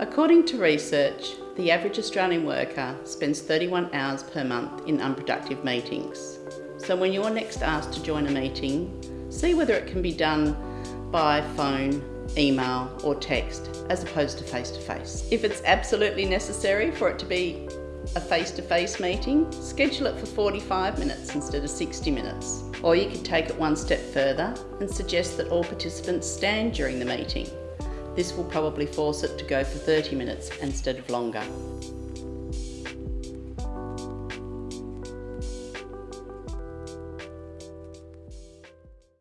According to research, the average Australian worker spends 31 hours per month in unproductive meetings. So when you're next asked to join a meeting, see whether it can be done by phone, email or text as opposed to face-to-face. -face. If it's absolutely necessary for it to be a face-to-face -face meeting, schedule it for 45 minutes instead of 60 minutes. Or you could take it one step further and suggest that all participants stand during the meeting. This will probably force it to go for 30 minutes instead of longer.